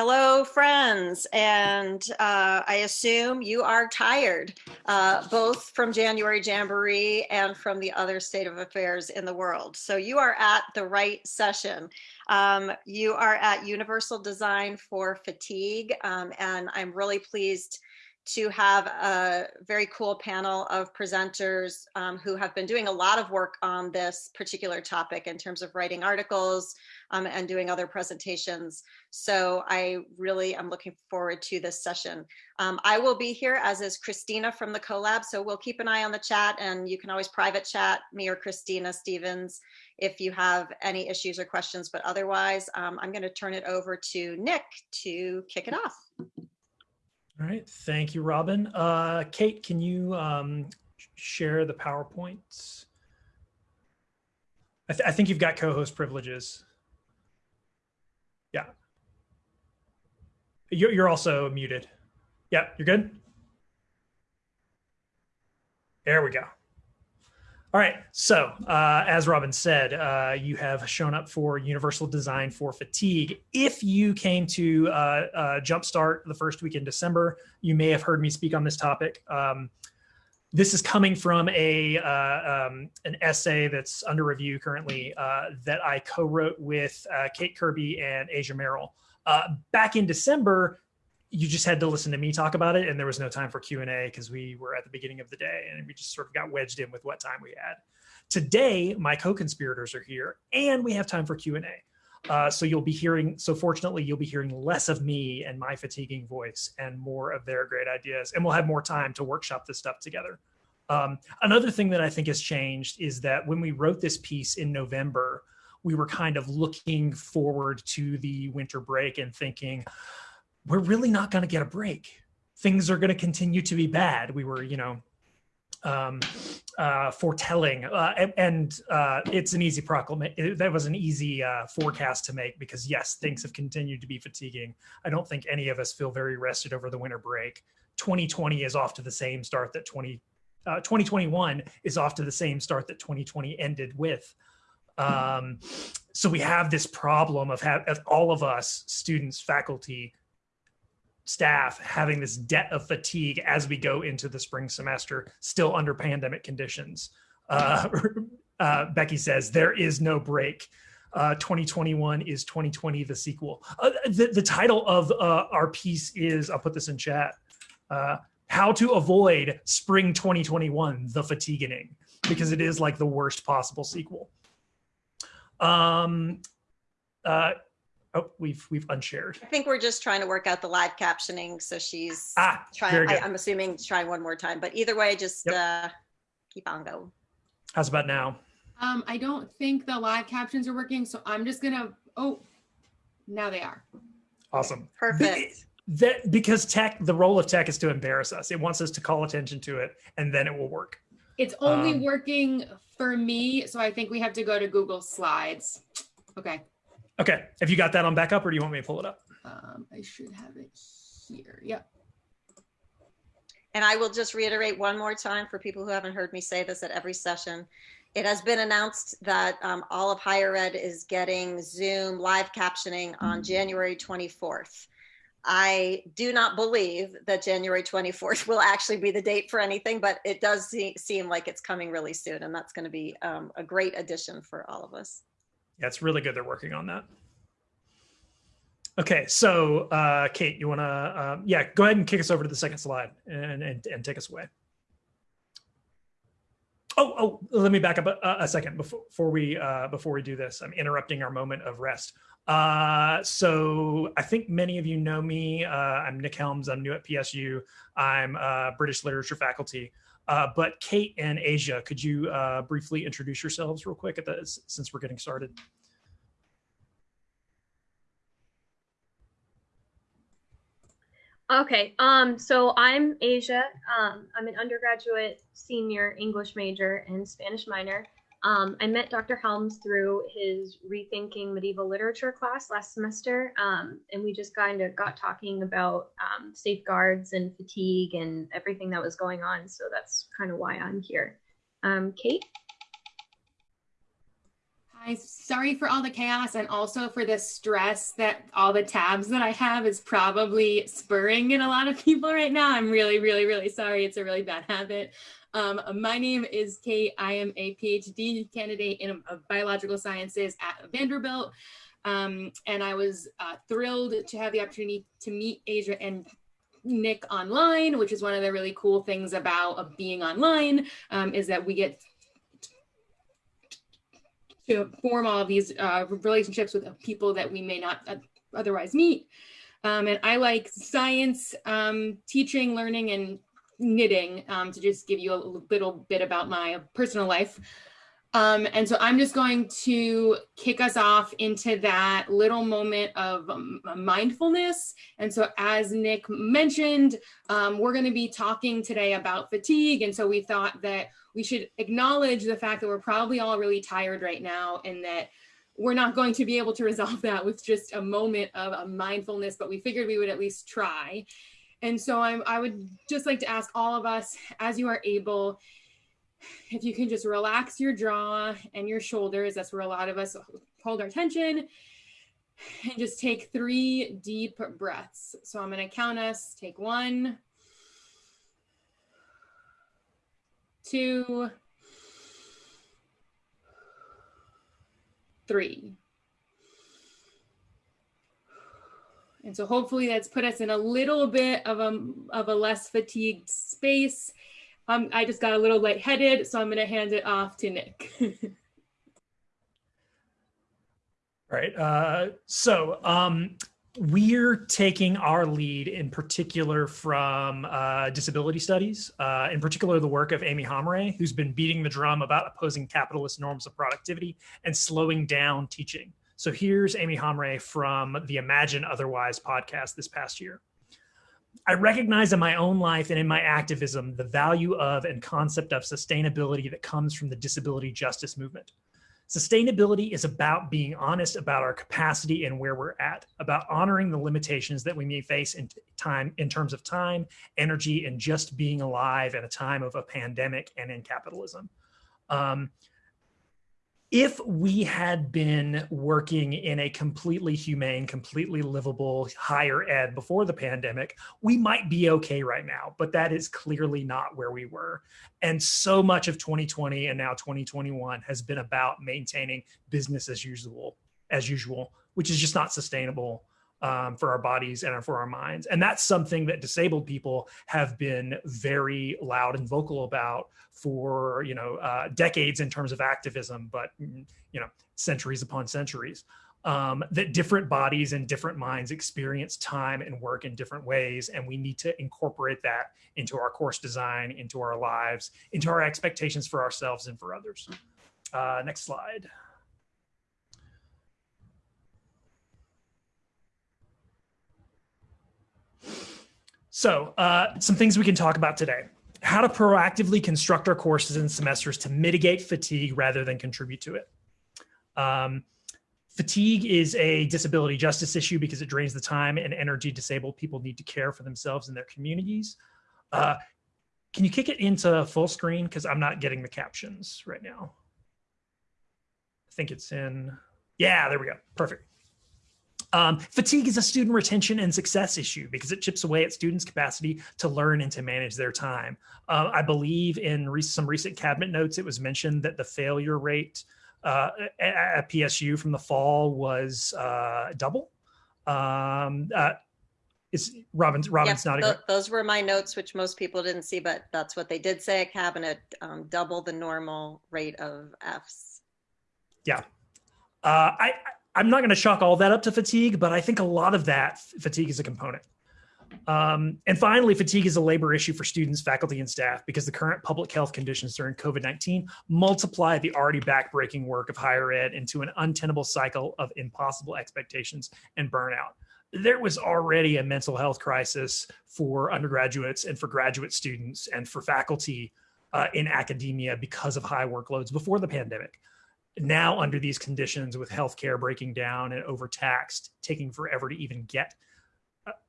Hello, friends, and uh, I assume you are tired, uh, both from January Jamboree and from the other state of affairs in the world. So you are at the right session. Um, you are at Universal Design for Fatigue, um, and I'm really pleased to have a very cool panel of presenters um, who have been doing a lot of work on this particular topic in terms of writing articles um, and doing other presentations. So I really am looking forward to this session. Um, I will be here as is Christina from the CoLab. So we'll keep an eye on the chat and you can always private chat me or Christina Stevens if you have any issues or questions, but otherwise um, I'm gonna turn it over to Nick to kick it off. All right, thank you, Robin. Uh, Kate, can you um, share the PowerPoints? I, th I, think you've got co-host privileges. Yeah. You're, you're also muted. Yeah, you're good? There we go. All right, so uh, as Robin said, uh, you have shown up for Universal Design for Fatigue. If you came to uh, uh Jumpstart the first week in December, you may have heard me speak on this topic. Um, this is coming from a uh, um, an essay that's under review currently uh, that I co-wrote with Kate Kirby and Asia Merrill. back in December, you just had to listen to me talk about it and there was no time for q&a because we were at the beginning of the day and we just sort of got wedged in with what time we had. Today my co-conspirators are here and we have time for q&a uh, so you'll be hearing so fortunately you'll be hearing less of me and my fatiguing voice and more of their great ideas and we'll have more time to workshop this stuff together. Um, another thing that i think has changed is that when we wrote this piece in november we were kind of looking forward to the winter break and thinking we're really not going to get a break. Things are going to continue to be bad. We were, you know, um, uh, foretelling, uh, and, uh, it's an easy proclamation. That was an easy uh, forecast to make because yes, things have continued to be fatiguing. I don't think any of us feel very rested over the winter break. 2020 is off to the same start that 20, 2021 uh, is off to the same start that 2020 ended with. Um, so we have this problem of, have, of all of us, students, faculty, staff having this debt of fatigue as we go into the spring semester, still under pandemic conditions. Uh, uh, Becky says, there is no break. Uh, 2021 is 2020, the sequel. Uh, the, the title of uh, our piece is, I'll put this in chat, uh, how to avoid spring 2021, the fatiguing, because it is like the worst possible sequel. Um, Oh, we've we've unshared. I think we're just trying to work out the live captioning. So she's ah, trying. I, am assuming trying one more time, but either way, just yep. uh, keep on going. How's about now? Um, I don't think the live captions are working, so I'm just gonna. Oh, now they are. Awesome. Perfect. that because tech, the role of tech is to embarrass us. It wants us to call attention to it, and then it will work. It's only um, working for me, so I think we have to go to Google Slides. Okay. Okay. Have you got that on backup or do you want me to pull it up? Um, I should have it here. Yep. And I will just reiterate one more time for people who haven't heard me say this at every session. It has been announced that um, all of higher ed is getting Zoom live captioning on January 24th. I do not believe that January 24th will actually be the date for anything, but it does seem like it's coming really soon. And that's going to be um, a great addition for all of us yeah, it's really good they're working on that. Okay, so uh, Kate, you want to, um, yeah, go ahead and kick us over to the second slide and, and, and take us away. Oh, oh, let me back up a, a second before, before we uh, before we do this. I'm interrupting our moment of rest. Uh, so I think many of you know me. Uh, I'm Nick Helms. I'm new at PSU. I'm uh, British literature faculty. Uh, but Kate and Asia, could you uh, briefly introduce yourselves real quick at the, since we're getting started? Okay, um, so I'm Asia. Um, I'm an undergraduate senior English major and Spanish minor. Um, I met Dr. Helms through his Rethinking Medieval Literature class last semester, um, and we just kind of got talking about um, safeguards and fatigue and everything that was going on. So that's kind of why I'm here. Um, Kate? Hi, sorry for all the chaos and also for the stress that all the tabs that I have is probably spurring in a lot of people right now. I'm really, really, really sorry. It's a really bad habit. Um, my name is Kate. I am a PhD candidate in uh, biological sciences at Vanderbilt. Um, and I was uh, thrilled to have the opportunity to meet Asia and Nick online, which is one of the really cool things about uh, being online, um, is that we get to form all of these uh, relationships with people that we may not uh, otherwise meet. Um, and I like science, um, teaching, learning, and knitting um, to just give you a little bit about my personal life. Um, and so I'm just going to kick us off into that little moment of um, mindfulness. And so as Nick mentioned, um, we're gonna be talking today about fatigue. And so we thought that we should acknowledge the fact that we're probably all really tired right now and that we're not going to be able to resolve that with just a moment of a mindfulness, but we figured we would at least try. And so I'm, I would just like to ask all of us, as you are able, if you can just relax your jaw and your shoulders, that's where a lot of us hold our tension, and just take three deep breaths. So I'm going to count us. Take one, two, three. And so hopefully that's put us in a little bit of a, of a less fatigued space. Um, I just got a little lightheaded, so I'm going to hand it off to Nick. right, Uh, so um, we're taking our lead in particular from uh, disability studies, uh, in particular the work of Aimi Hamraie, who's been beating the drum about opposing capitalist norms of productivity and slowing down teaching. So here's Aimi Hamraie from the Imagine Otherwise podcast this past year. I recognize in my own life and in my activism the value of and concept of sustainability that comes from the disability justice movement. Sustainability is about being honest about our capacity and where we're at, about honoring the limitations that we may face in time in terms of time, energy, and just being alive at a time of a pandemic and in capitalism. Um, if we had been working in a completely humane, completely livable higher ed before the pandemic, we might be okay right now, but that is clearly not where we were. And so much of 2020 and now 2021 has been about maintaining business as usual, as usual, which is just not sustainable um, for our bodies and for our minds. And that's something that disabled people have been very loud and vocal about for, you know, uh, decades in terms of activism, but, mm, you know, centuries upon centuries. Um, that different bodies and different minds experience time and work in different ways. And we need to incorporate that into our course design, into our lives, into our expectations for ourselves and for others. Uh, next slide. So uh, some things we can talk about today. How to proactively construct our courses and semesters to mitigate fatigue rather than contribute to it. Um, fatigue is a disability justice issue because it drains the time and energy disabled people need to care for themselves and their communities. Uh, can you kick it into full screen? Because I'm not getting the captions right now. I think it's in, yeah, there we go, perfect. Um, fatigue is a student retention and success issue because it chips away at students' capacity to learn and to manage their time. Uh, I believe in re some recent cabinet notes, it was mentioned that the failure rate uh, at, PSU from the fall was uh, double. Um, uh, is Robin's Robin's yep, not th those were my notes, which most people didn't see, but that's what they did say at cabinet, um, double the normal rate of Fs. Yeah. Uh, I, I'm not going to chalk all that up to fatigue, but I think a lot of that fatigue is a component. Um, and finally, fatigue is a labor issue for students, faculty, and staff because the current public health conditions during COVID-19 multiply the already backbreaking work of higher ed into an untenable cycle of impossible expectations and burnout. There was already a mental health crisis for undergraduates and for graduate students and for faculty uh, in academia because of high workloads before the pandemic now under these conditions with healthcare breaking down and overtaxed, taking forever to even get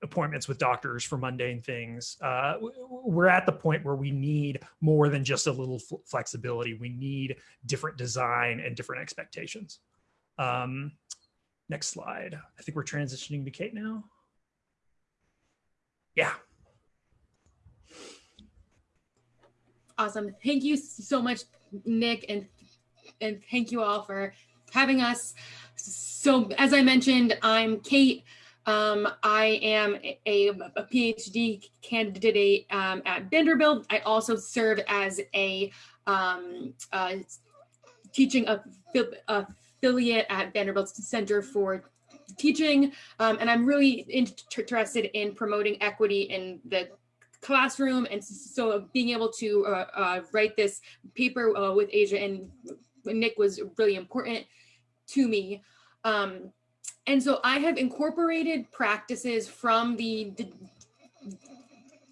appointments with doctors for mundane things. Uh, we're at the point where we need more than just a little flexibility. We need different design and different expectations. Um, next slide. I think we're transitioning to Kate now. Yeah. Awesome. Thank you so much, Nick, and and thank you all for having us. So as I mentioned, I'm Kate. Um, I am a, a PhD candidate um, at Vanderbilt. I also serve as a um, uh, teaching affiliate at Vanderbilt Center for Teaching. Um, and I'm really interested in promoting equity in the classroom. And so being able to uh, uh, write this paper uh, with Asia and Nick was really important to me. Um, and so I have incorporated practices from the,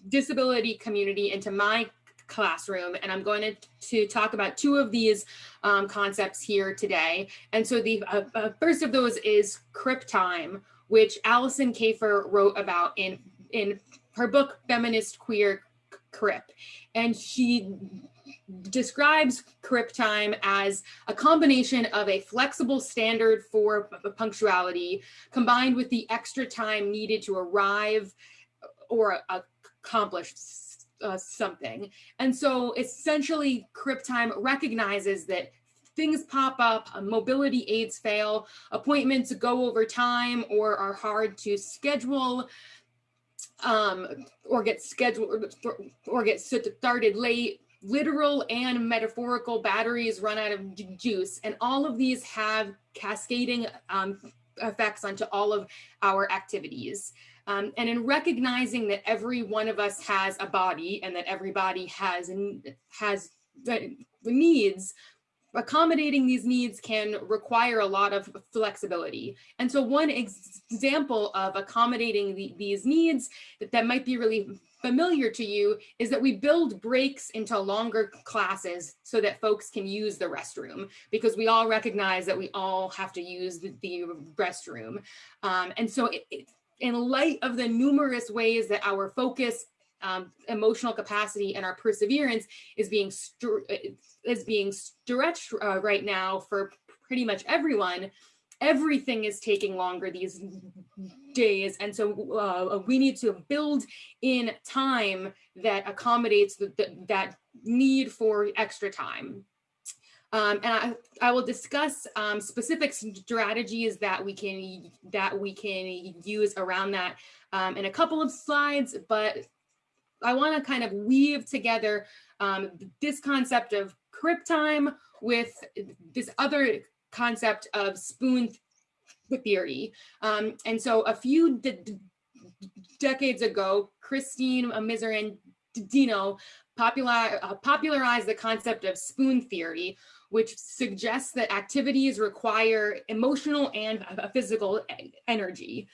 disability community into my classroom and I'm going to, to talk about two of these um, concepts here today. And so the uh, uh, first of those is crip time, which Alison Kafer wrote about in, in her book, Feminist Queer Crip. And she describes crip time as a combination of a flexible standard for punctuality combined with the extra time needed to arrive or accomplish uh, something. And so essentially crip time recognizes that things pop up, uh, mobility aids fail, appointments go over time or are hard to schedule um, or get scheduled or get started late literal and metaphorical batteries run out of juice. And all of these have cascading um, effects onto all of our activities. Um, and in recognizing that every one of us has a body and that everybody has, has needs, accommodating these needs can require a lot of flexibility. And so one ex example of accommodating the, these needs that, that might be really familiar to you is that we build breaks into longer classes so that folks can use the restroom because we all recognize that we all have to use the, the restroom. Um, and so it, it, in light of the numerous ways that our focus um, emotional capacity and our perseverance is being is being stretched uh, right now for pretty much everyone everything is taking longer these days. And so uh, we need to build in time that accommodates the, the, that need for extra time. Um, and I, I will discuss um, specific strategies that we can that we can use around that um, in a couple of slides, but I want to kind of weave together um, this concept of crip time with this other concept of spoon theory. Um, and so a few decades ago, Christine Miserandino popular, uh, popularized the concept of spoon theory, which suggests that activities require emotional and physical energy.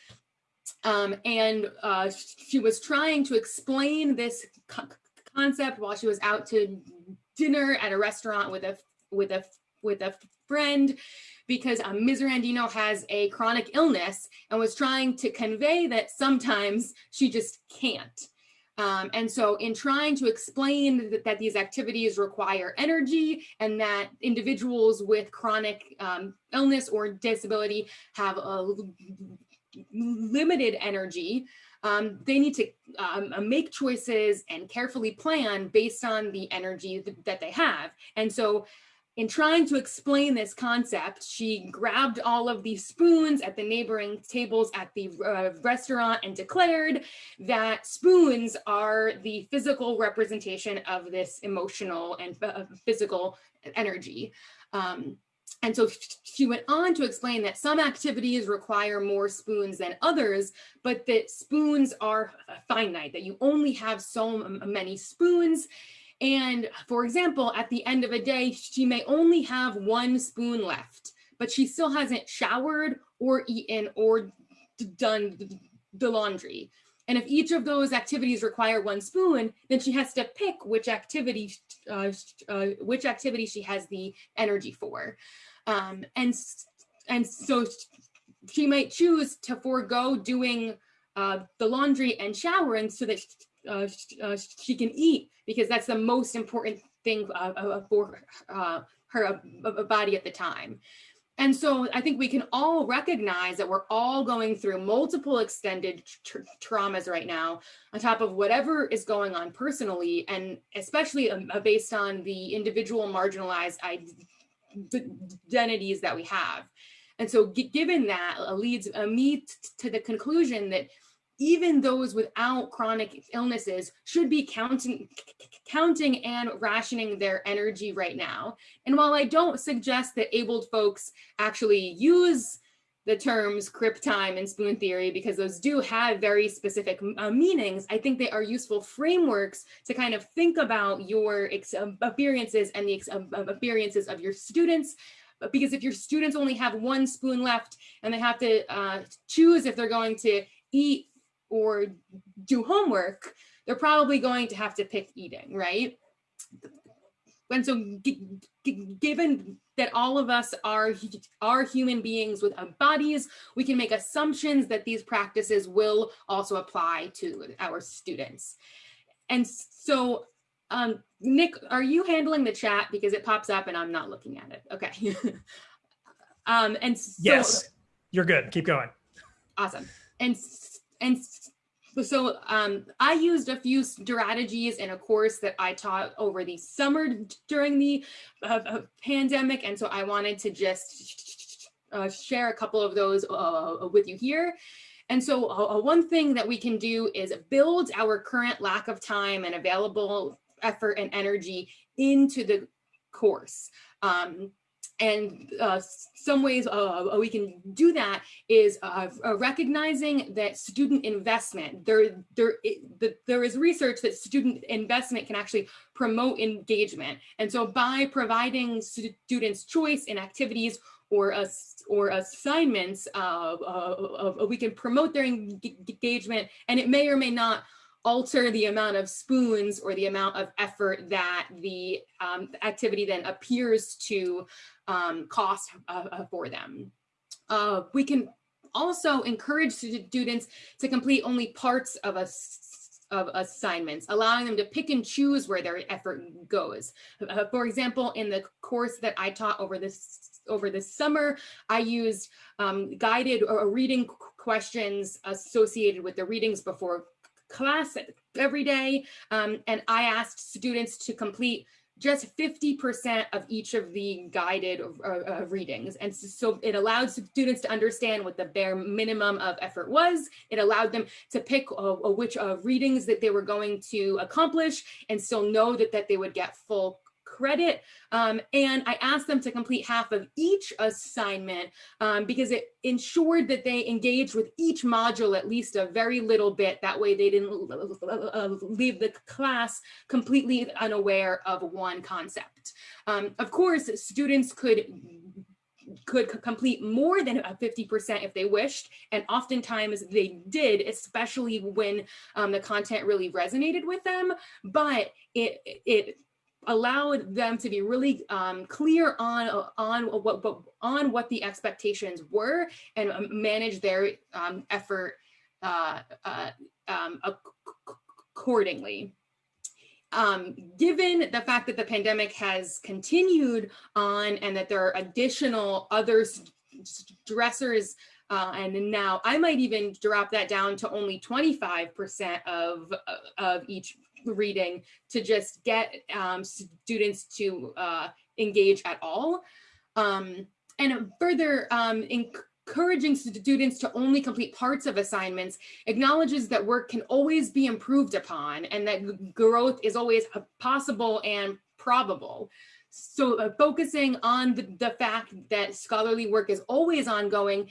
Um, and uh, she was trying to explain this co concept while she was out to dinner at a restaurant with a with a with a friend because um, Miserandino has a chronic illness and was trying to convey that sometimes she just can't. Um, and so in trying to explain that, that, these activities require energy and that individuals with chronic um, illness or disability have a limited energy, um, they need to um, make choices and carefully plan based on the energy th that they have. And so in trying to explain this concept, she grabbed all of the spoons at the neighboring tables at the uh, restaurant and declared that spoons are the physical representation of this emotional and uh, physical energy. Um, and so she went on to explain that some activities require more spoons than others, but that spoons are finite, that you only have so many spoons and for example, at the end of a day, she may only have one spoon left, but she still hasn't showered or eaten or done the laundry. And if each of those activities require one spoon, then she has to pick which activity, uh, uh, which activity she has the energy for. Um, and, and so she might choose to forego doing uh, the laundry and showering so that uh, uh, she can eat because that's the most important thing uh, uh, for uh, her body at the time. And so I think we can all recognize that we're all going through multiple extended tra traumas right now on top of whatever is going on personally, and especially um, based on the individual marginalized identities that we have. And so given that leads me to the conclusion that even those without chronic illnesses should be counting, counting and rationing their energy right now. And while I don't suggest that abled folks actually use the terms crip time and spoon theory because those do have very specific uh, meanings, I think they are useful frameworks to kind of think about your um, experiences and the um, experiences of your students because if your students only have one spoon left and they have to uh, choose if they're going to eat or do homework, they're probably going to have to pick eating, right? And so given that all of us are, are human beings with bodies, we can make assumptions that these practices will also apply to our students. And so, um, Nick, are you handling the chat? Because it pops up and I'm not looking at it. Okay. um, and so, yes, you're good. Keep going. Awesome. And and so um, I used a few strategies in a course that I taught over the summer during the uh, uh, pandemic. And so I wanted to just uh, share a couple of those uh, with you here. And so uh, uh, one thing that we can do is build our current lack of time and available effort and energy into the course. Um, and uh, some ways uh, uh, we can do that is uh, uh recognizing that student investment, there, there, it, there is research that student investment can actually promote engagement. And so by providing students choice in activities or, a, or assignments, uh, we can promote their engagement and it may or may not alter the amount of spoons or the amount of effort that the um, activity then appears to um, cost uh, uh, for them. Uh, we can also encourage students to complete only parts of a of assignments, allowing them to pick and choose where their effort goes. Uh, for example, in the course that I taught over this over this summer, I used um, guided or reading questions associated with the readings before class every day. Um, and I asked students to complete just 50% of each of the guided uh, uh, readings. And so it allowed students to understand what the bare minimum of effort was. It allowed them to pick uh, which uh, readings that they were going to accomplish and still know that, that they would get full credit. Um, and I asked them to complete half of each assignment um, because it ensured that they engaged with each module at least a very little bit. That way they didn't uh, leave the class completely unaware of one concept. Um, of course, students could could complete more than 50% if they wished. And oftentimes they did, especially when um, the content really resonated with them. But it, it allowed them to be really um, clear on on what, on what the expectations were and um, manage their um, effort uh, uh, um, accordingly. Um, given the fact that the pandemic has continued on and that there are additional other stressors uh, and now I might even drop that down to only 25% of, of each reading to just get um, students to uh, engage at all. Um, and further um, encouraging students to only complete parts of assignments acknowledges that work can always be improved upon and that growth is always possible and probable. So uh, focusing on the, the fact that scholarly work is always ongoing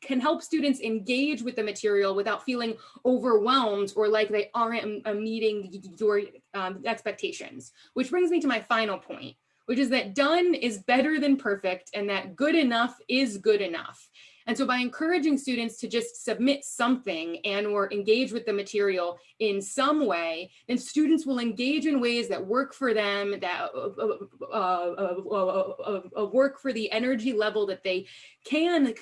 can help students engage with the material without feeling overwhelmed or like they aren't meeting your um, expectations. Which brings me to my final point, which is that done is better than perfect and that good enough is good enough. And so by encouraging students to just submit something and or engage with the material in some way, then students will engage in ways that work for them, that uh, uh, uh, work for the energy level that they can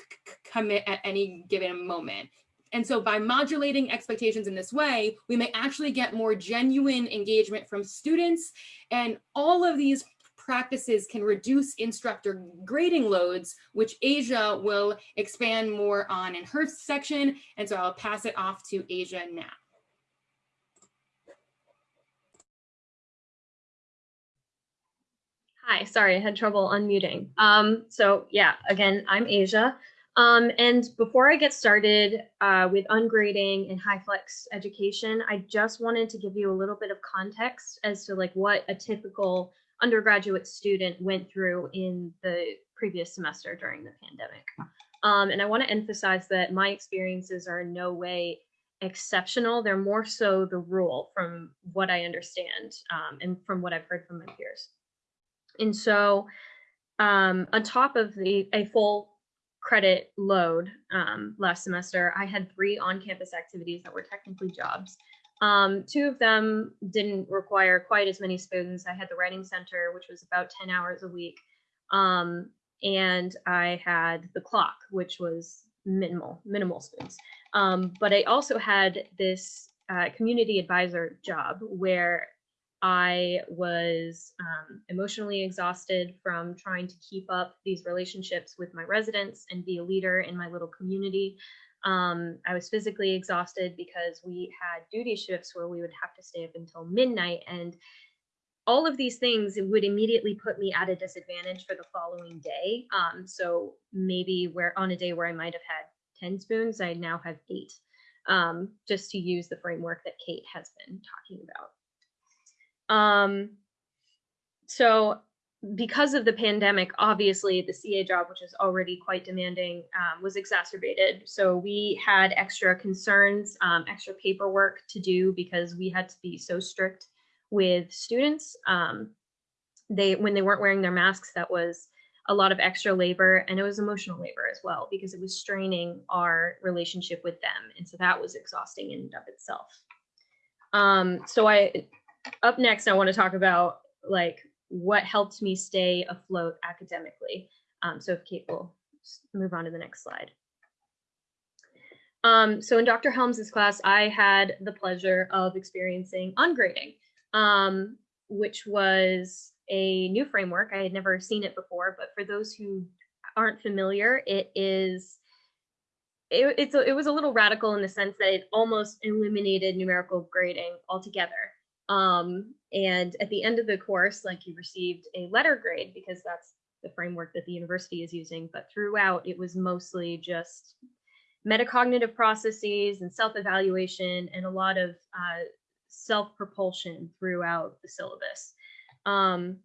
commit at any given moment. And so by modulating expectations in this way, we may actually get more genuine engagement from students. And all of these practices can reduce instructor grading loads, which Asia will expand more on in her section. And so I'll pass it off to Asia now. Hi, sorry, I had trouble unmuting. Um, so yeah, again, I'm Asia. Um, and before I get started uh, with ungrading and HyFlex education, I just wanted to give you a little bit of context as to like what a typical undergraduate student went through in the previous semester during the pandemic. Um, and I want to emphasize that my experiences are in no way exceptional. They're more so the rule from what I understand um, and from what I've heard from my peers. And so um, on top of the a full credit load um, last semester, I had three on-campus activities that were technically jobs. Um, two of them didn't require quite as many spoons. I had the writing center, which was about 10 hours a week. Um, and I had the clock, which was minimal, minimal spoons. Um, but I also had this uh, community advisor job where I was um, emotionally exhausted from trying to keep up these relationships with my residents and be a leader in my little community. Um, I was physically exhausted because we had duty shifts where we would have to stay up until midnight. And all of these things would immediately put me at a disadvantage for the following day. Um, so maybe where on a day where I might have had 10 spoons, I now have eight, um, just to use the framework that Kate has been talking about. Um, so because of the pandemic, obviously the CA job, which is already quite demanding, um, was exacerbated. So we had extra concerns, um, extra paperwork to do because we had to be so strict with students. Um, they when they weren't wearing their masks, that was a lot of extra labor and it was emotional labor as well because it was straining our relationship with them. And so that was exhausting in and of itself. Um, so I up next, I want to talk about like what helped me stay afloat academically. Um, so if Kate will move on to the next slide. Um, so in Dr. Helms's class, I had the pleasure of experiencing ungrading, um, which was a new framework. I had never seen it before, but for those who aren't familiar, it is it, it's a, it was a little radical in the sense that it almost eliminated numerical grading altogether. Um, and at the end of the course, like you received a letter grade because that's the framework that the university is using. But throughout, it was mostly just metacognitive processes and self-evaluation and a lot of uh, self-propulsion throughout the syllabus. Um,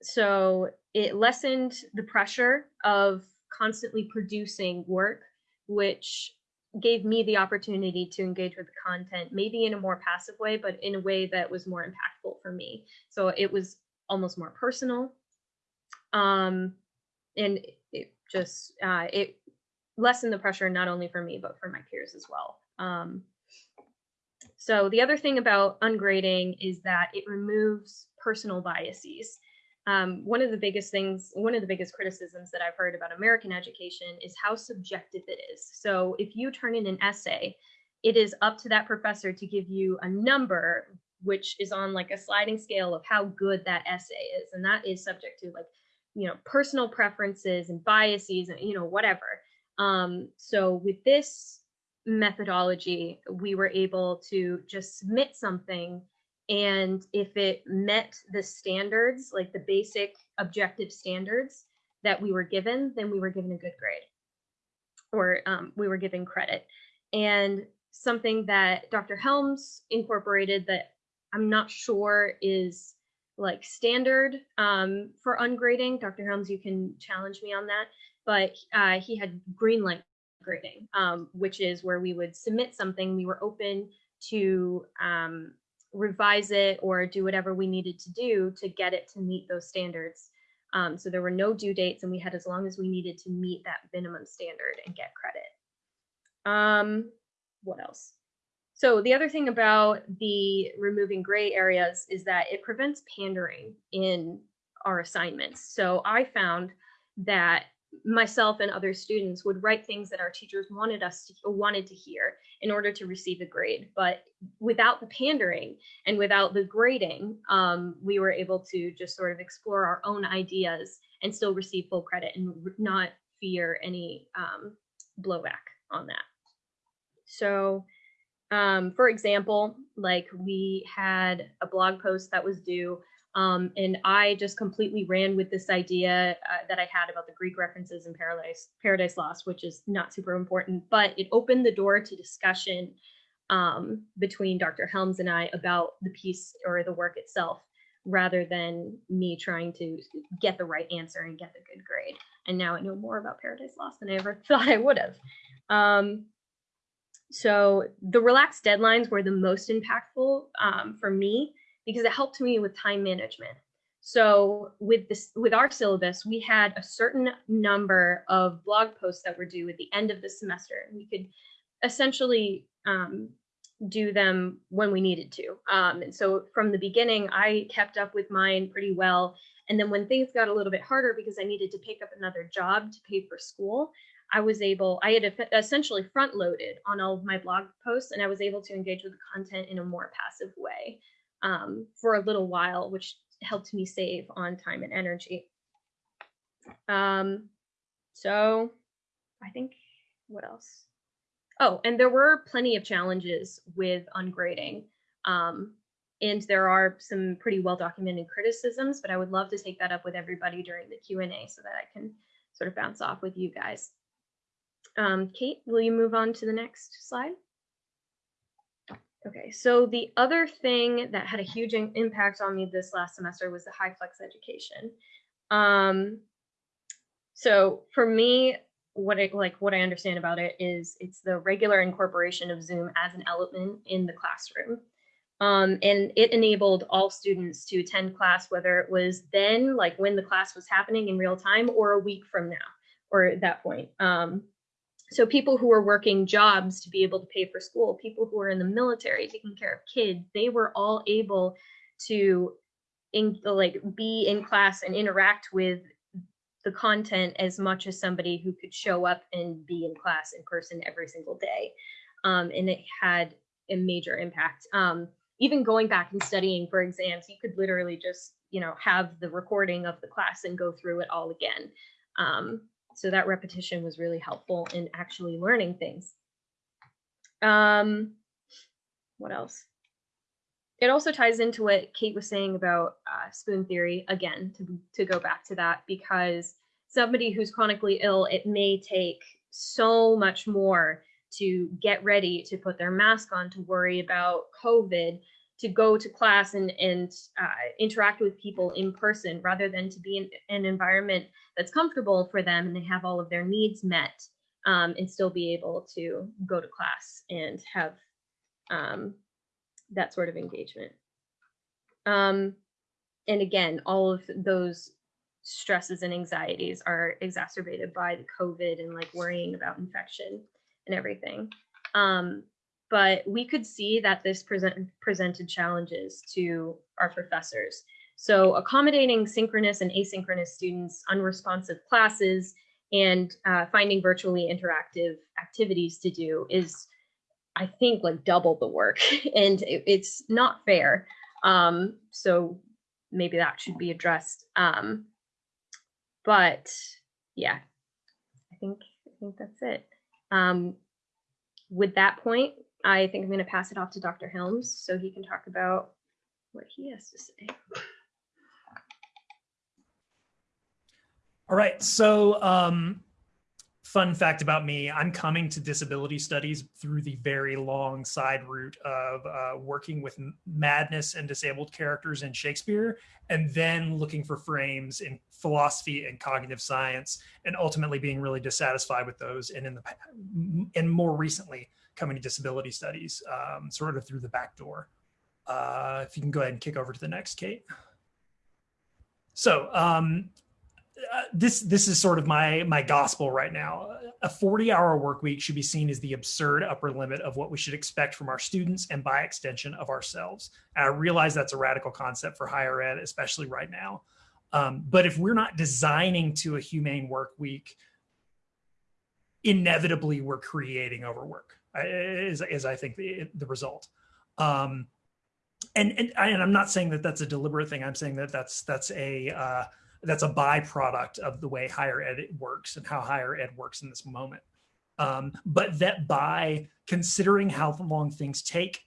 so it lessened the pressure of constantly producing work, which gave me the opportunity to engage with the content, maybe in a more passive way, but in a way that was more impactful for me. So it was almost more personal. Um, and it just, uh, it lessened the pressure, not only for me, but for my peers as well. Um, so the other thing about ungrading is that it removes personal biases um, one of the biggest things, one of the biggest criticisms that I've heard about American education is how subjective it is. So if you turn in an essay, it is up to that professor to give you a number, which is on like a sliding scale of how good that essay is. And that is subject to like, you know, personal preferences and biases and, you know, whatever. Um, so with this methodology, we were able to just submit something and if it met the standards, like the basic objective standards that we were given, then we were given a good grade or um, we were given credit. And something that Dr. Helms incorporated that I'm not sure is like standard um, for ungrading. Dr. Helms, you can challenge me on that. But uh, he had green light grading, um, which is where we would submit something. We were open to um, revise it or do whatever we needed to do to get it to meet those standards. Um, so there were no due dates and we had as long as we needed to meet that minimum standard and get credit. Um, what else? So the other thing about the removing gray areas is that it prevents pandering in our assignments. So I found that myself and other students would write things that our teachers wanted us to wanted to hear in order to receive a grade. But without the pandering and without the grading um, we were able to just sort of explore our own ideas and still receive full credit and not fear any um, blowback on that. So um, for example like we had a blog post that was due um, and I just completely ran with this idea uh, that I had about the Greek references in Paradise Paradise Lost, which is not super important, but it opened the door to discussion um, between Dr. Helms and I about the piece or the work itself, rather than me trying to get the right answer and get the good grade. And now I know more about Paradise Lost than I ever thought I would have. Um, so the relaxed deadlines were the most impactful um, for me because it helped me with time management. So with this, with our syllabus, we had a certain number of blog posts that were due at the end of the semester. We could essentially um, do them when we needed to. Um, and so from the beginning, I kept up with mine pretty well. And then when things got a little bit harder because I needed to pick up another job to pay for school, I was able, I had essentially front loaded on all of my blog posts and I was able to engage with the content in a more passive way um, for a little while, which helped me save on time and energy. Um, so I think what else? Oh, and there were plenty of challenges with ungrading. Um, and there are some pretty well documented criticisms, but I would love to take that up with everybody during the Q&A so that I can sort of bounce off with you guys. Um, Kate, will you move on to the next slide? Okay, so the other thing that had a huge impact on me this last semester was the HyFlex education. Um, so for me, what I like what I understand about it is it's the regular incorporation of Zoom as an element in the classroom. Um, and it enabled all students to attend class, whether it was then, like when the class was happening in real time, or a week from now, or at that point. Um, so people who were working jobs to be able to pay for school, people who were in the military taking care of kids, they were all able to in, like be in class and interact with the content as much as somebody who could show up and be in class in person every single day. Um, and it had a major impact. Um, even going back and studying for exams, you could literally just, you know, have the recording of the class and go through it all again. Um, so that repetition was really helpful in actually learning things. Um, what else? It also ties into what Kate was saying about uh, spoon theory, again, to, to go back to that, because somebody who's chronically ill, it may take so much more to get ready to put their mask on, to worry about COVID, to go to class and, and uh, interact with people in person rather than to be in an environment that's comfortable for them and they have all of their needs met um, and still be able to go to class and have um, that sort of engagement. Um, and again, all of those stresses and anxieties are exacerbated by the COVID and like worrying about infection and everything. Um, but we could see that this present, presented challenges to our professors. So accommodating synchronous and asynchronous students, unresponsive classes, and uh, finding virtually interactive activities to do is, I think, like double the work. and it, it's not fair. Um, so maybe that should be addressed. Um, but yeah, I think I think that's it. Um, with that point, I think I'm going to pass it off to Dr. Helms so he can talk about what he has to say. All right. So, um, fun fact about me I'm coming to disability studies through the very long side route of uh, working with madness and disabled characters in Shakespeare, and then looking for frames in philosophy and cognitive science, and ultimately being really dissatisfied with those. And in the and more recently, coming to disability studies, um, sort of through the back door. Uh, if you can go ahead and kick over to the next, Kate. So um, uh, this this is sort of my my gospel right now. A 40 hour work week should be seen as the absurd upper limit of what we should expect from our students and by extension of ourselves. And I realize that's a radical concept for higher ed, especially right now. Um, but if we're not designing to a humane work week, inevitably we're creating overwork is, is I think the, the result. Um, and, and, I, and I'm not saying that that's a deliberate thing. I'm saying that that's, that's a, uh, that's a byproduct of the way higher ed works and how higher ed works in this moment. Um, but that by considering how long things take,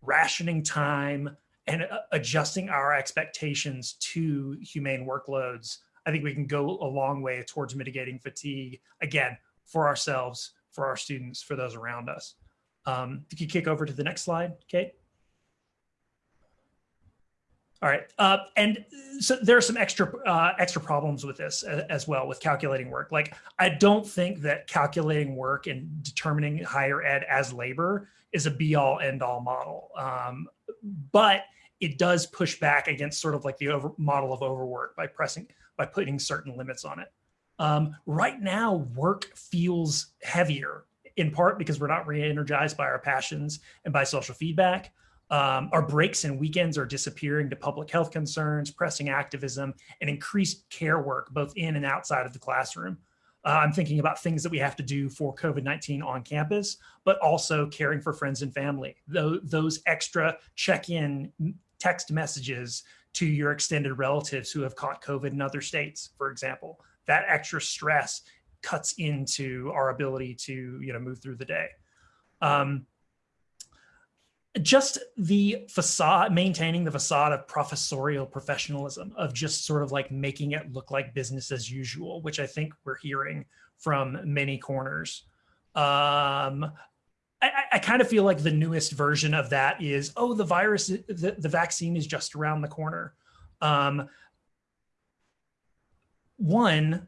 rationing time, and uh, adjusting our expectations to humane workloads, I think we can go a long way towards mitigating fatigue, again, for ourselves, for our students, for those around us. Um, if you kick over to the next slide, Kate. All right, uh, and so there are some extra uh, extra problems with this as, well with calculating work. Like I don't think that calculating work and determining higher ed as labor is a be all end all model, um, but it does push back against sort of like the over, model of overwork by pressing by putting certain limits on it. Um, right now, work feels heavier in part because we're not re-energized by our passions and by social feedback. Um, our breaks and weekends are disappearing to public health concerns, pressing activism, and increased care work both in and outside of the classroom. Uh, I'm thinking about things that we have to do for COVID-19 on campus, but also caring for friends and family. Those, those extra check-in text messages to your extended relatives who have caught COVID in other states, for example. That extra stress cuts into our ability to you know move through the day. Um, just the facade, maintaining the facade of professorial professionalism, of just sort of like making it look like business as usual, which I think we're hearing from many corners. Um, I, I kind of feel like the newest version of that is, oh, the virus, the, the vaccine is just around the corner. Um, one,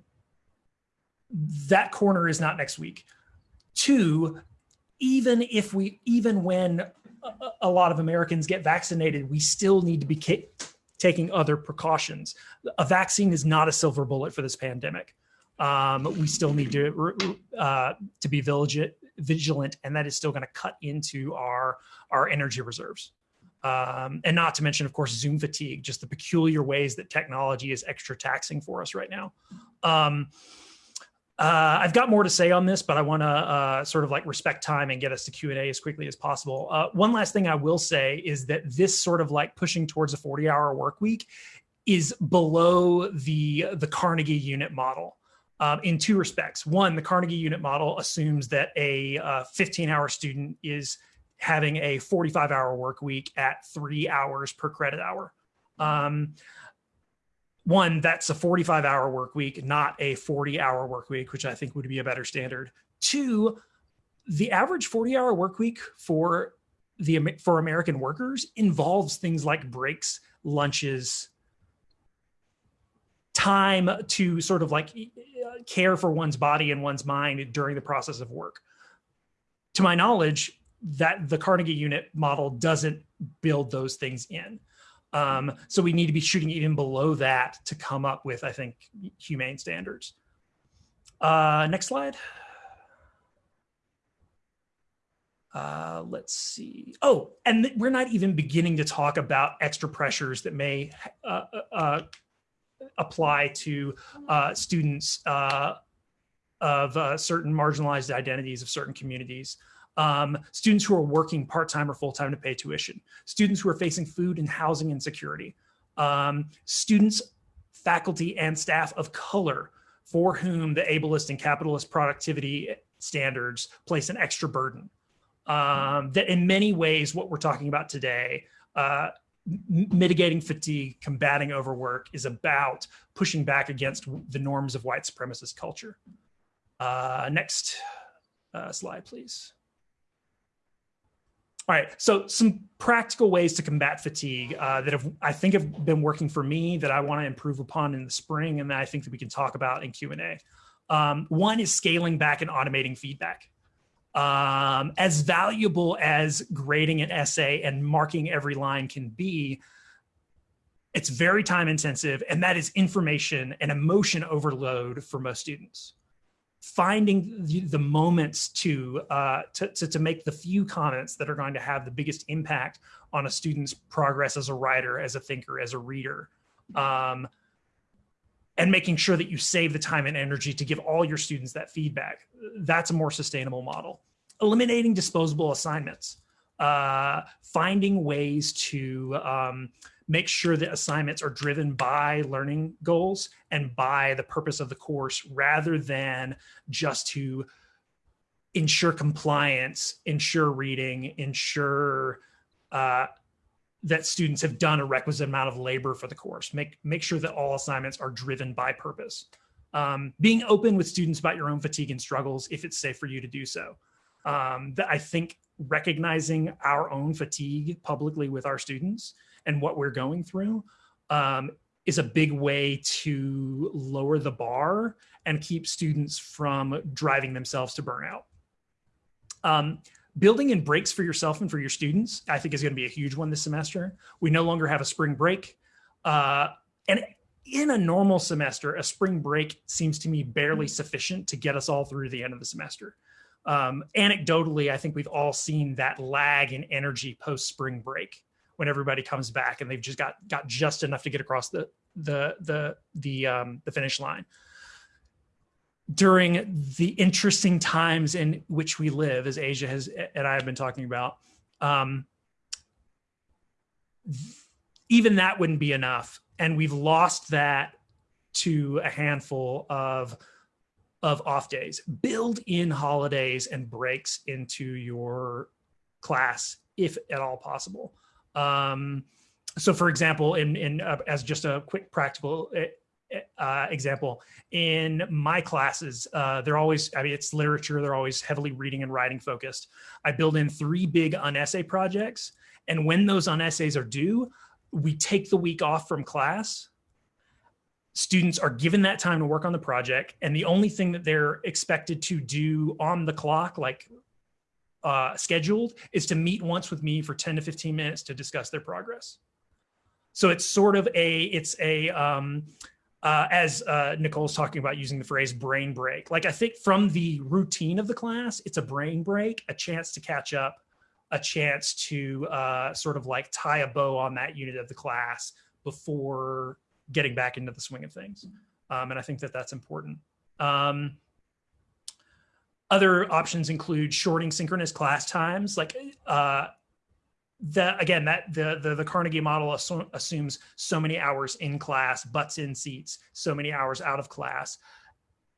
that corner is not next week. Two, even if we, even when a lot of Americans get vaccinated, we still need to be taking other precautions. A vaccine is not a silver bullet for this pandemic. Um, we still need to uh, to be vigilant, vigilant, and that is still going to cut into our our energy reserves. Um, and not to mention, of course, Zoom fatigue, just the peculiar ways that technology is extra taxing for us right now. Um, uh, I've got more to say on this, but I want to uh, sort of like respect time and get us to Q&A as quickly as possible. Uh, one last thing I will say is that this sort of like pushing towards a 40 hour work week is below the, the Carnegie unit model um, in two respects. One, the Carnegie unit model assumes that a 15 uh, hour student is having a 45 hour work week at three hours per credit hour. Um, one, that's a 45 hour work week, not a 40 hour work week, which I think would be a better standard. Two, the average 40 hour work week for the for American workers involves things like breaks, lunches, time to sort of like care for one's body and one's mind during the process of work. To my knowledge, that the Carnegie unit model doesn't build those things in. Um, so we need to be shooting even below that to come up with, I think, humane standards. Uh, next slide. Uh, let's see. Oh, and we're not even beginning to talk about extra pressures that may uh, uh, uh apply to uh, students of certain marginalized identities of certain communities um, students who are working part-time or full-time to pay tuition, students who are facing food and housing insecurity, um, students, faculty, and staff of color for whom the ableist and capitalist productivity standards place an extra burden. Um, that in many ways, what we're talking about today, uh, mitigating fatigue, combating overwork is about pushing back against the norms of white supremacist culture. Uh, next uh, slide, please. All right, so some practical ways to combat fatigue uh, that have I think have been working for me that I want to improve upon in the spring, and that I think that we can talk about in Q and A. Um, one is scaling back and automating feedback. Um, as valuable as grading an essay and marking every line can be, it's very time intensive, and that is information and emotion overload for most students finding the, the moments to, uh, to, to, to, make the few comments that are going to have the biggest impact on a student's progress as a writer, as a thinker, as a reader. Um, and making sure that you save the time and energy to give all your students that feedback. That's a more sustainable model. Eliminating disposable assignments, uh, finding ways to um, make sure that assignments are driven by learning goals and by the purpose of the course rather than just to ensure compliance, ensure reading, ensure uh, that students have done a requisite amount of labor for the course. Make, make sure that all assignments are driven by purpose. Um, being open with students about your own fatigue and struggles if it's safe for you to do so. Um, that I think recognizing our own fatigue publicly with our students and what we're going through um, is a big way to lower the bar and keep students from driving themselves to burnout. Um, building in breaks for yourself and for your students, I think is going to be a huge one this semester. We no longer have a spring break. Uh, and in a normal semester, a spring break seems to me barely sufficient to get us all through the end of the semester. Um, anecdotally, I think we've all seen that lag in energy post spring break when everybody comes back and they've just got got just enough to get across the the the the um, the finish line during the interesting times in which we live, as Asia has and I have been talking about, um, even that wouldn't be enough. And we've lost that to a handful of of off days. Build in holidays and breaks into your class if at all possible. Um, so, for example, in in uh, as just a quick practical uh, example, in my classes, uh, they're always, I mean, it's literature, they're always heavily reading and writing focused. I build in three big unessay projects. And when those unessays are due, we take the week off from class. Students are given that time to work on the project. And the only thing that they're expected to do on the clock, like uh, scheduled, is to meet once with me for 10 to 15 minutes to discuss their progress. So it's sort of a, it's a, um, uh, as uh, Nicole's talking about using the phrase brain break. Like I think from the routine of the class, it's a brain break, a chance to catch up, a chance to uh, sort of like tie a bow on that unit of the class before getting back into the swing of things. Um, and I think that that's important. Um, other options include shorting synchronous class times, like uh, that again that the, the the carnegie model assu assumes so many hours in class butts in seats so many hours out of class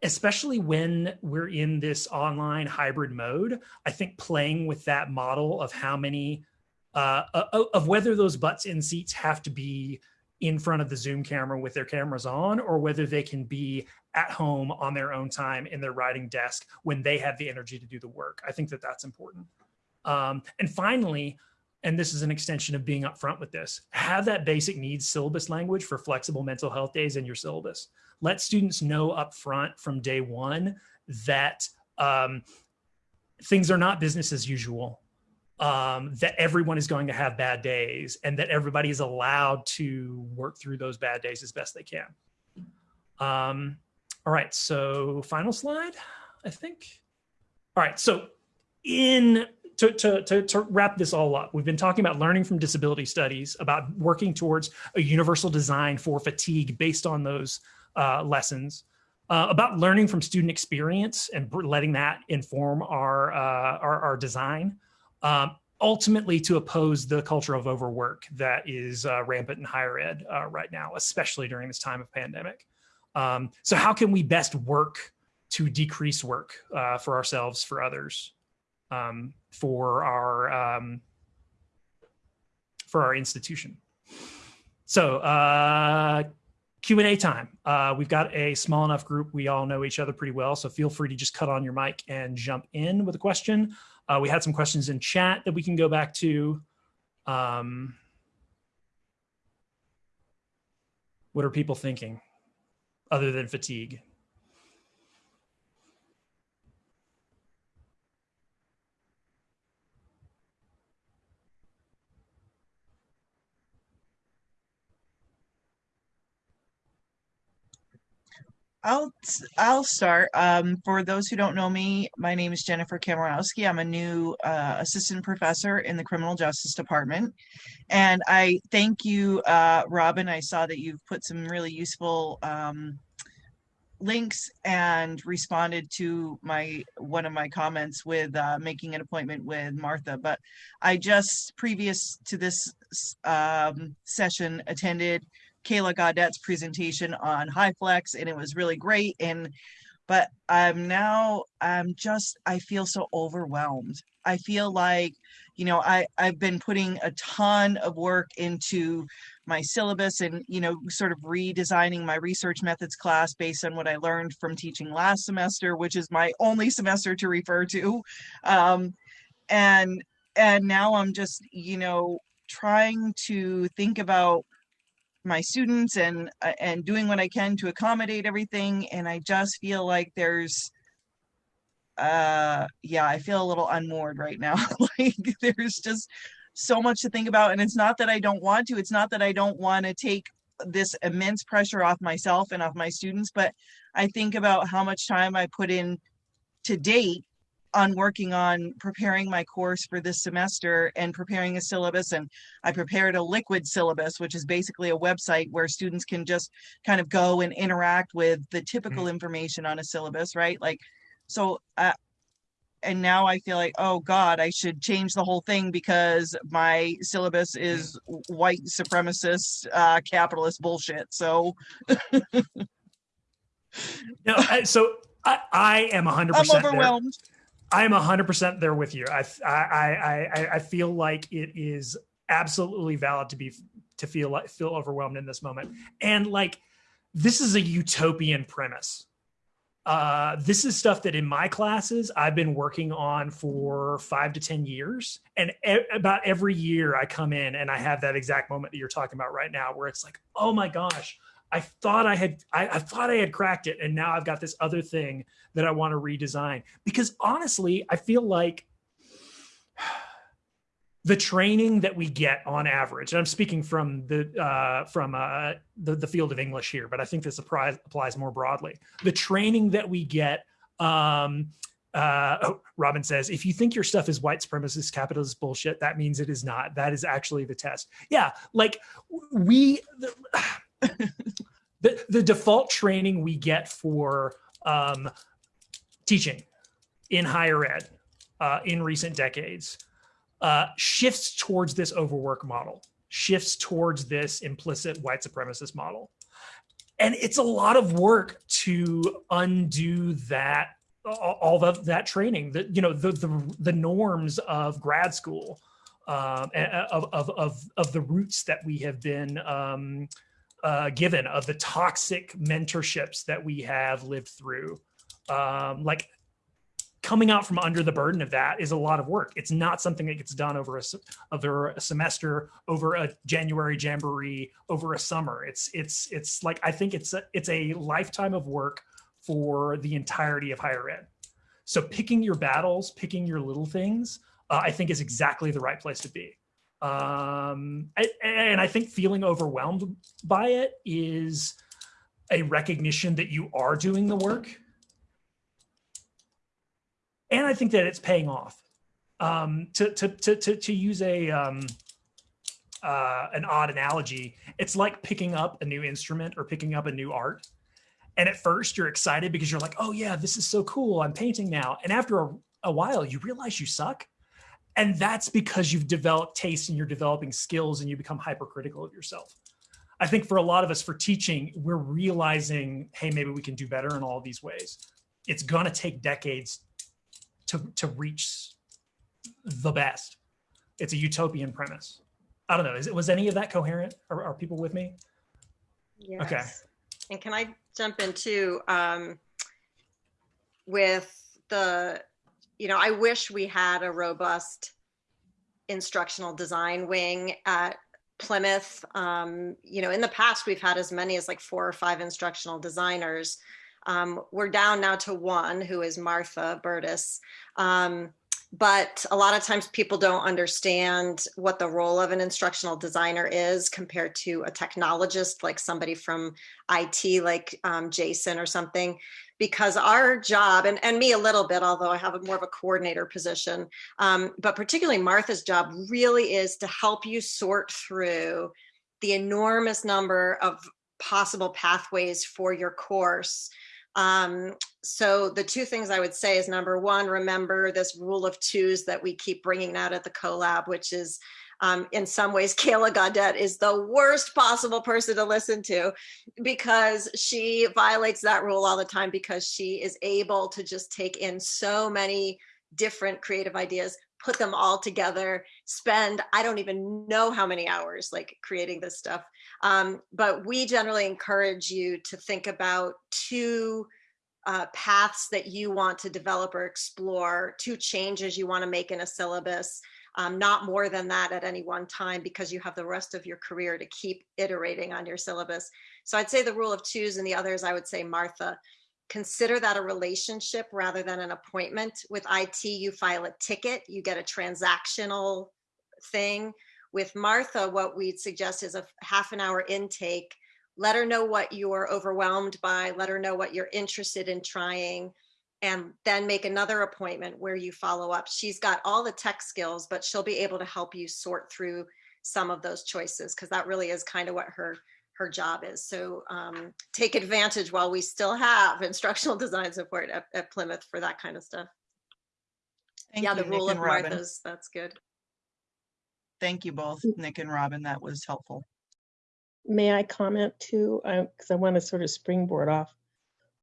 especially when we're in this online hybrid mode i think playing with that model of how many uh of whether those butts in seats have to be in front of the zoom camera with their cameras on or whether they can be at home on their own time in their writing desk when they have the energy to do the work. I think that that's important. Um, and finally and this is an extension of being upfront with this, have that basic needs syllabus language for flexible mental health days in your syllabus. Let students know upfront from day one that um, things are not business as usual, um, that everyone is going to have bad days and that everybody is allowed to work through those bad days as best they can. Um, all right, so final slide, I think. All right, so in to, to, to, to, wrap this all up, we've been talking about learning from disability studies, about working towards a universal design for fatigue based on those uh, lessons, uh, about learning from student experience and letting that inform our, uh, our, our, design, um, ultimately to oppose the culture of overwork that is uh, rampant in higher ed uh, right now, especially during this time of pandemic. Um, so how can we best work to decrease work uh, for ourselves, for others, um, for our um, for our institution. So uh, Q&A time. Uh, we've got a small enough group. We all know each other pretty well. So feel free to just cut on your mic and jump in with a question. Uh, we had some questions in chat that we can go back to. Um, what are people thinking other than fatigue? I'll I'll start. Um, for those who don't know me, my name is Jennifer Kamarowski. I'm a new uh, assistant professor in the criminal justice department, and I thank you, uh, Robin. I saw that you've put some really useful um, links and responded to my one of my comments with uh, making an appointment with Martha. But I just previous to this um, session attended Kayla Gaudette's presentation on HyFlex, and it was really great. And but I'm now I'm just I feel so overwhelmed. I feel like you know I I've been putting a ton of work into my syllabus and you know sort of redesigning my research methods class based on what I learned from teaching last semester, which is my only semester to refer to. Um, and and now I'm just you know trying to think about my students and uh, and doing what I can to accommodate everything and I just feel like there's uh yeah I feel a little unmoored right now. Like there's just so much to think about and it's not that I don't want to it's not that I don't want to take this immense pressure off myself and off my students but I think about how much time I put in to date on working on preparing my course for this semester and preparing a syllabus and I prepared a liquid syllabus which is basically a website where students can just kind of go and interact with the typical mm-hmm. information on a syllabus right like so uh, and now I feel like oh god I should change the whole thing because my syllabus mm. is white supremacist uh, capitalist bullshit so no so I, I am 100% I'm overwhelmed there. I'm 100% there with you. I, I, I, I feel like it is absolutely valid to be to feel like feel overwhelmed in this moment. And like this is a utopian premise. Uh, this is stuff that in my classes I've been working on for five to 10 years. And e about every year I come in and I have that exact moment that you're talking about right now, where it's like, oh my gosh, I thought I had I, I, thought I had cracked it, and now I've got this other thing that I want to redesign. Because honestly, I feel like the training that we get on average, and I'm speaking from the uh, from uh, the, the field of English here, but I think this applies, more broadly. The training that we get um, uh, oh, Robin says, if you think your stuff is white supremacist capitalist bullshit, that means it is not. That is actually the test. Yeah, like we, the, the, the default training we get for um, teaching in higher ed uh, in recent decades uh, shifts towards this overwork model, shifts towards this implicit white supremacist model. And it's a lot of work to undo that all of that training, that you know, the, the, the norms of grad school, um, of, of, of, of the roots that we have been um, uh, given of the toxic mentorships that we have lived through. Um, like coming out from under the burden of that is a lot of work. It's not something that gets done over a, over a semester, over a January jamboree, over a summer. It's it's it's like I think it's a, it's a lifetime of work for the entirety of higher ed. So picking your battles, picking your little things, uh, I think is exactly the right place to be. Um, and I think feeling overwhelmed by it is a recognition that you are doing the work. And I think that it's paying off. Um, to, to, to, to, to use a, um, uh, an odd analogy, it's like picking up a new instrument or picking up a new art. And at first you're excited because you're like, oh yeah, this is so cool. I'm painting now. And after a, a while, you realize you suck and that's because you've developed taste and you're developing skills and you become hypercritical of yourself. I think for a lot of us for teaching, we're realizing, hey, maybe we can do better in all these ways. It's gonna take decades to, to reach the best. It's a utopian premise. I don't know, is it, was any of that coherent? Are, are people with me? Yes. Okay. And can I jump into um, with the you know, I wish we had a robust instructional design wing at Plymouth. Um, you know, in the past, we've had as many as like four or five instructional designers. Um, we're down now to one, who is Martha Burtis. Um, but a lot of times people don't understand what the role of an instructional designer is compared to a technologist, like somebody from IT, like um, Jason or something because our job and, and me a little bit although i have a more of a coordinator position um, but particularly martha's job really is to help you sort through the enormous number of possible pathways for your course Um, so the two things I would say is number one, remember this rule of twos that we keep bringing out at the collab, which is um, in some ways, Kayla Gaudet is the worst possible person to listen to because she violates that rule all the time because she is able to just take in so many different creative ideas, put them all together, spend, I don't even know how many hours like creating this stuff. Um, but we generally encourage you to think about two uh, paths that you want to develop or explore, two changes you want to make in a syllabus, um, not more than that at any one time because you have the rest of your career to keep iterating on your syllabus. So I'd say the rule of twos and the others, I would say Martha, consider that a relationship rather than an appointment. With IT, you file a ticket, you get a transactional thing. With Martha, what we'd suggest is a half an hour intake. Let her know what you're overwhelmed by, let her know what you're interested in trying, and then make another appointment where you follow up. She's got all the tech skills, but she'll be able to help you sort through some of those choices because that really is kind of what her her job is. So um, take advantage while we still have instructional design support at, at Plymouth for that kind of stuff. Thank yeah, you, the Nick rule of Robin. Martha's, that's good. Thank you both, Nick and Robin. That was helpful. May I comment too? Because I want to sort of springboard off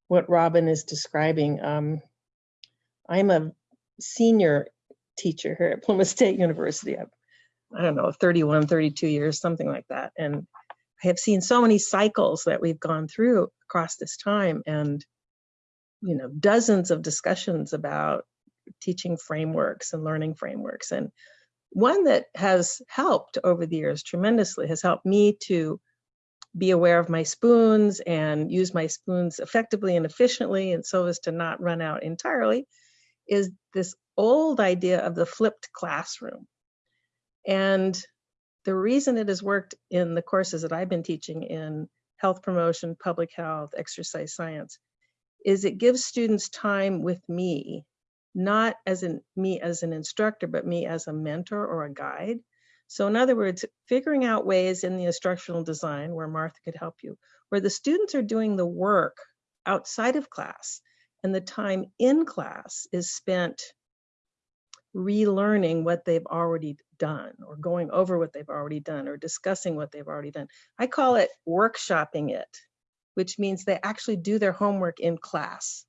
what Robin is describing. Um, I'm a senior teacher here at Plymouth State University. I've, I don't know, 31, 32 years, something like that. And I have seen so many cycles that we've gone through across this time and, you know, dozens of discussions about teaching frameworks and learning frameworks. And one that has helped over the years tremendously has helped me to be aware of my spoons and use my spoons effectively and efficiently and so as to not run out entirely is this old idea of the flipped classroom. And the reason it has worked in the courses that I've been teaching in health promotion, public health, exercise science, is it gives students time with me, not as in me as an instructor, but me as a mentor or a guide. So in other words, figuring out ways in the instructional design where Martha could help you, where the students are doing the work outside of class and the time in class is spent relearning what they've already done or going over what they've already done or discussing what they've already done. I call it workshopping it, which means they actually do their homework in class.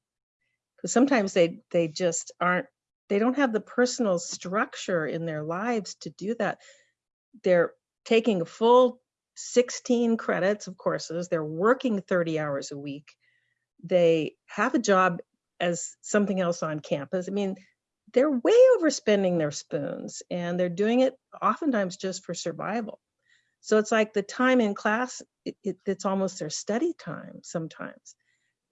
Because sometimes they they just aren't they don't have the personal structure in their lives to do that. They're taking a full 16 credits of courses. They're working 30 hours a week. They have a job as something else on campus. I mean, they're way overspending their spoons and they're doing it oftentimes just for survival. So it's like the time in class, it, it, it's almost their study time sometimes.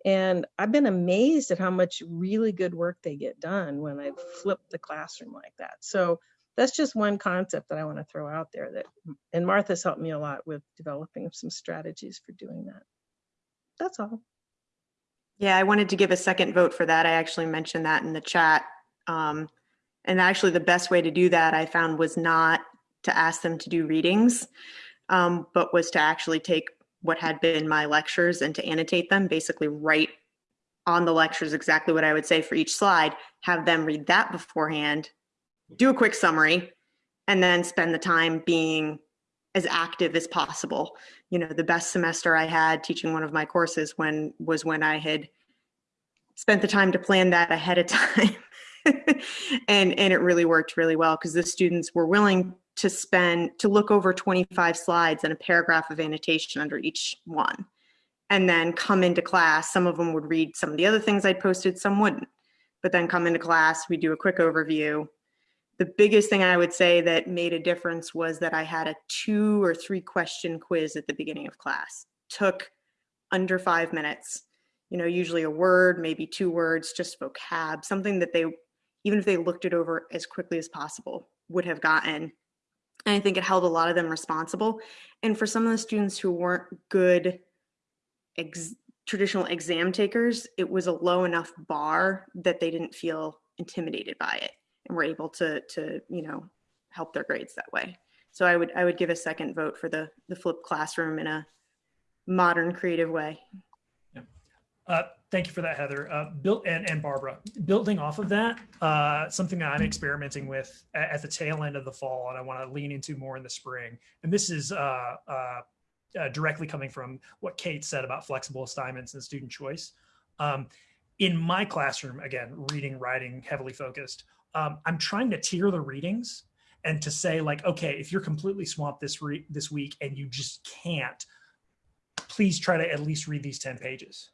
And I've been amazed at how much really good work they get done when I flip the classroom like that. So that's just one concept that I want to throw out there that, and Martha's helped me a lot with developing some strategies for doing that. That's all. Yeah, I wanted to give a second vote for that. I actually mentioned that in the chat. Um, and actually the best way to do that I found was not to ask them to do readings, um, but was to actually take what had been my lectures and to annotate them, basically write on the lectures exactly what I would say for each slide, have them read that beforehand, do a quick summary, and then spend the time being as active as possible. You know, the best semester I had teaching one of my courses when was when I had spent the time to plan that ahead of time. and and it really worked really well because the students were willing to spend to look over 25 slides and a paragraph of annotation under each one. And then come into class some of them would read some of the other things i'd posted some wouldn't. But then come into class we do a quick overview. The biggest thing i would say that made a difference was that i had a two or three question quiz at the beginning of class. Took under five minutes you know usually a word maybe two words just vocab something that they even if they looked it over as quickly as possible would have gotten and I think it held a lot of them responsible. And for some of the students who weren't good ex traditional exam takers, it was a low enough bar that they didn't feel intimidated by it and were able to, to you know, help their grades that way. So I would, I would give a second vote for the, the flipped classroom in a modern, creative way. Uh, Thank you for that, Heather. Uh, built and, and Barbara. Building off of that, uh, something that I'm experimenting with at, at the tail end of the fall, and I want to lean into more in the spring. And this is uh, uh, uh, directly coming from what Kate said about flexible assignments and student choice. Um, in my classroom, again, reading, writing, heavily focused, um, I'm trying to tier the readings and to say like, okay, if you're completely swamped this this week and you just can't, please try to at least read these 10 pages.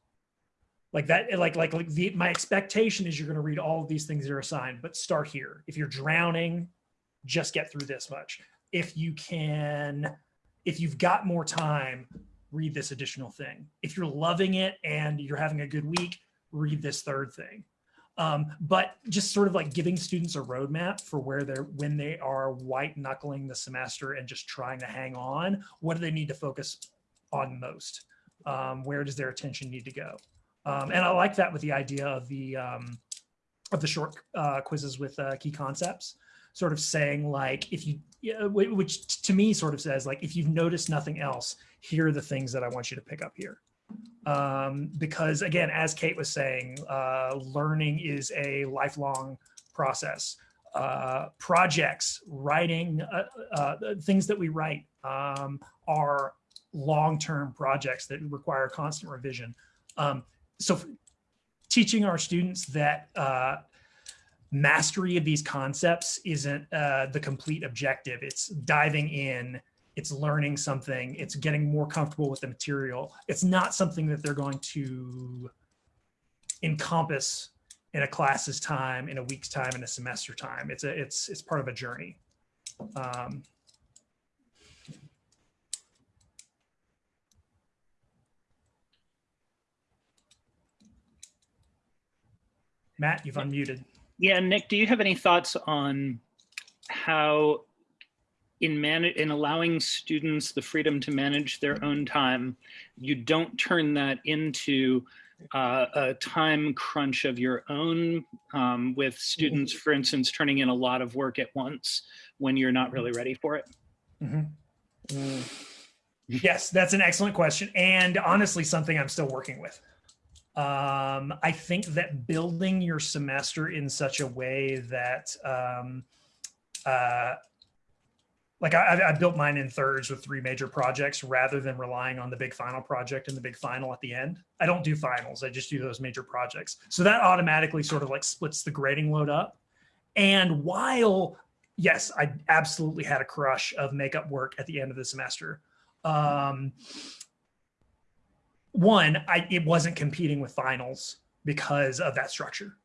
Like that, like like like the my expectation is you're going to read all of these things that are assigned, but start here. If you're drowning, just get through this much. If you can, if you've got more time, read this additional thing. If you're loving it and you're having a good week, read this third thing. Um, but just sort of like giving students a roadmap for where they're when they are white knuckling the semester and just trying to hang on. What do they need to focus on most? Um, where does their attention need to go? Um, and I like that with the idea of the um, of the short uh, quizzes with uh, key concepts, sort of saying like if you, which to me sort of says like if you've noticed nothing else, here are the things that I want you to pick up here. Um, because again, as Kate was saying, uh, learning is a lifelong process. Uh, projects, writing, uh, uh, things that we write um, are long-term projects that require constant revision. Um, so teaching our students that uh, mastery of these concepts isn't uh, the complete objective. It's diving in, it's learning something, it's getting more comfortable with the material. It's not something that they're going to encompass in a class's time, in a week's time, in a semester time. It's a it's it's part of a journey. Um, Matt, you've unmuted. Yeah, Nick, do you have any thoughts on how in man in allowing students the freedom to manage their own time, you don't turn that into uh, a time crunch of your own um, with students, for instance, turning in a lot of work at once when you're not really ready for it? Mhm. Yes, that's an excellent question, and honestly, something I'm still working with. Um, I think that building your semester in such a way that, um, uh, like I, I- built mine in thirds with three major projects rather than relying on the big final project and the big final at the end. I don't do finals; I just do those major projects. So that automatically sort of like splits the grading load up. And while yes, I absolutely had a crush of makeup work at the end of the semester. Um, one, I it wasn't competing with finals because of that structure.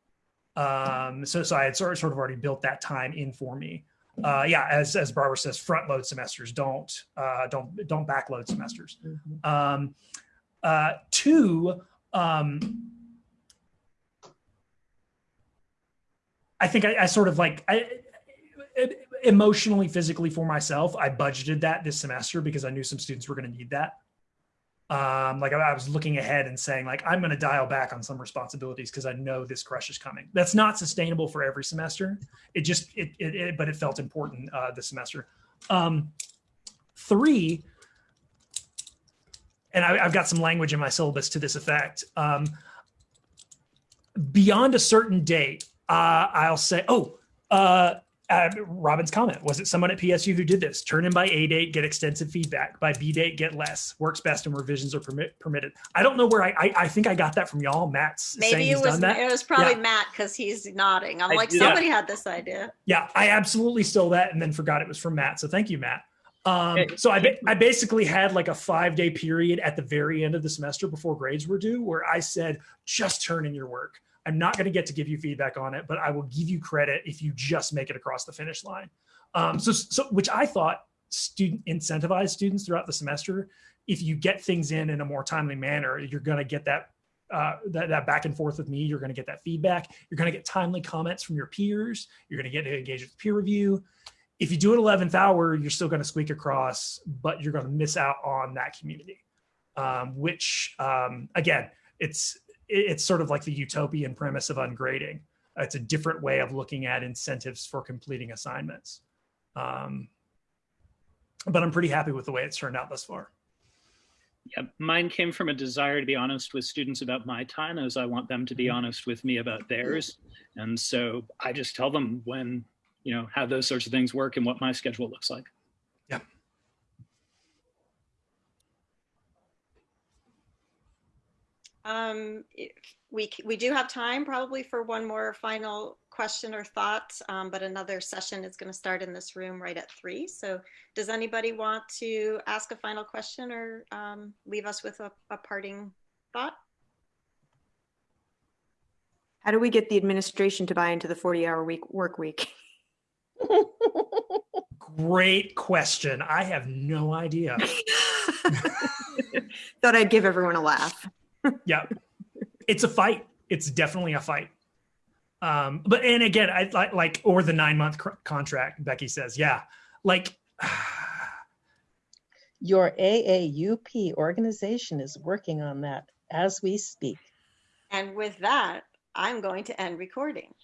Um, so so I had sort of, sort of already built that time in for me. Uh, yeah, as as Barbara says, front load semesters don't uh, don't don't backload semesters. Um, uh, two, um, I think I, I sort of like I, it- emotionally, physically for myself, I budgeted that this semester because I knew some students were going to need that. Um, like I, was looking ahead and saying, like, I'm going to dial back on some responsibilities because I know this crush is coming. That's not sustainable for every semester. It just, it, it, it but it felt important uh, this semester. Um, three, and I, I've got some language in my syllabus to this effect. Um, beyond a certain date, uh, I'll say, oh, uh, uh, Robin's comment was it someone at PSU who did this? Turn in by A date, get extensive feedback. By B date, get less. Works best and revisions are permit, permitted. I don't know where I, I I think I got that from y'all. Matt's saying Maybe he's it was done that. it was probably Yeah. Matt because he's nodding. I'm I like did. somebody had this idea. Yeah, I absolutely stole that and then forgot it was from Matt. So thank you, Matt. Um, so I, ba- I basically had like a five day period at the very end of the semester before grades were due where I said, just turn in your work. I'm not going to get to give you feedback on it, but I will give you credit if you just make it across the finish line. Um, so, so, which I thought student incentivized students throughout the semester. If you get things in in a more timely manner, you're going to get that uh, that, that back and forth with me. You're going to get that feedback. You're going to get timely comments from your peers. You're going to get to engage with peer review. If you do it 11th hour, you're still going to squeak across, but you're going to miss out on that community. Um, which, um, again, it's it- it's sort of like the utopian premise of ungrading. It's a different way of looking at incentives for completing assignments. Um, but I'm pretty happy with the way it's turned out thus far. Yeah, mine came from a desire to be honest with students about my time as I want them to be honest with me about theirs. And so I just tell them when, you know, how those sorts of things work and what my schedule looks like. Um, we, we do have time probably for one more final question or thought, um, but another session is going to start in this room right at three. So does anybody want to ask a final question or um, leave us with a, a parting thought? How do we get the administration to buy into the 40 hour week work week? Great question. I have no idea. Thought I'd give everyone a laugh. Yeah it's a fight it's definitely a fight um but and again i like like or the nine month cr- contract becky says yeah like Your AAUP organization is working on that as we speak. And with that, I'm going to end recording.